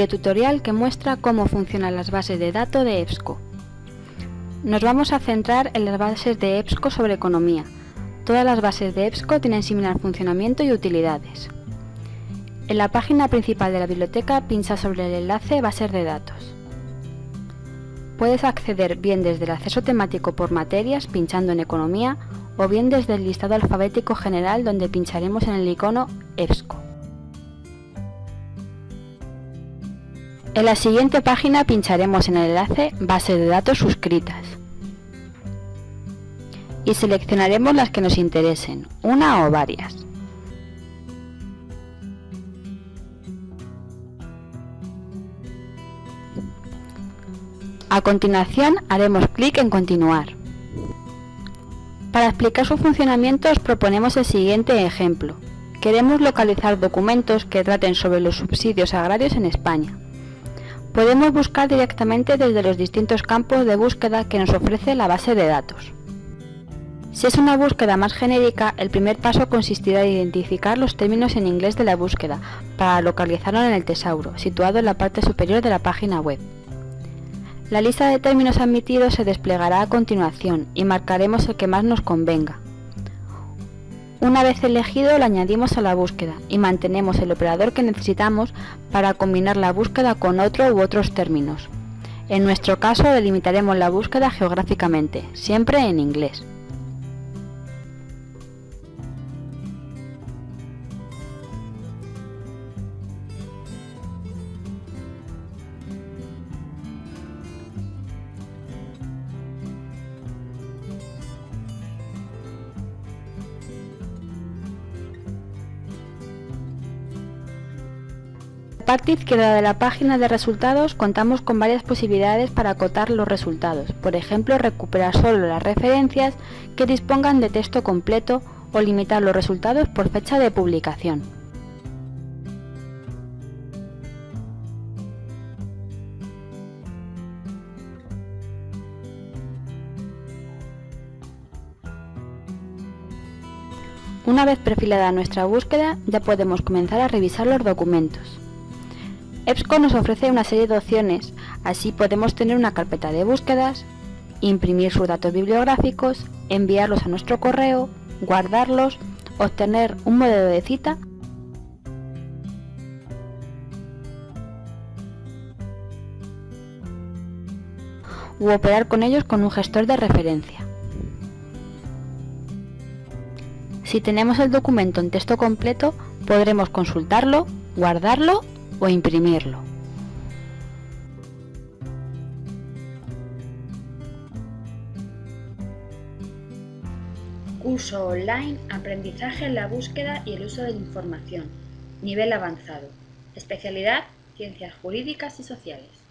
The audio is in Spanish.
tutorial que muestra cómo funcionan las bases de datos de EBSCO. Nos vamos a centrar en las bases de EBSCO sobre economía. Todas las bases de EBSCO tienen similar funcionamiento y utilidades. En la página principal de la biblioteca pincha sobre el enlace Bases de datos. Puedes acceder bien desde el acceso temático por materias pinchando en Economía o bien desde el listado alfabético general donde pincharemos en el icono EBSCO. En la siguiente página pincharemos en el enlace Base de datos suscritas y seleccionaremos las que nos interesen, una o varias. A continuación haremos clic en Continuar. Para explicar su funcionamiento os proponemos el siguiente ejemplo. Queremos localizar documentos que traten sobre los subsidios agrarios en España. Podemos buscar directamente desde los distintos campos de búsqueda que nos ofrece la base de datos. Si es una búsqueda más genérica, el primer paso consistirá en identificar los términos en inglés de la búsqueda para localizarlo en el tesauro, situado en la parte superior de la página web. La lista de términos admitidos se desplegará a continuación y marcaremos el que más nos convenga. Una vez elegido lo añadimos a la búsqueda y mantenemos el operador que necesitamos para combinar la búsqueda con otro u otros términos. En nuestro caso delimitaremos la búsqueda geográficamente, siempre en inglés. Parte izquierda de la página de resultados contamos con varias posibilidades para acotar los resultados, por ejemplo recuperar solo las referencias que dispongan de texto completo o limitar los resultados por fecha de publicación. Una vez perfilada nuestra búsqueda, ya podemos comenzar a revisar los documentos. EBSCO nos ofrece una serie de opciones, así podemos tener una carpeta de búsquedas, imprimir sus datos bibliográficos, enviarlos a nuestro correo, guardarlos, obtener un modelo de cita u operar con ellos con un gestor de referencia. Si tenemos el documento en texto completo, podremos consultarlo, guardarlo o imprimirlo. Curso online Aprendizaje en la búsqueda y el uso de la información. Nivel avanzado. Especialidad Ciencias Jurídicas y Sociales.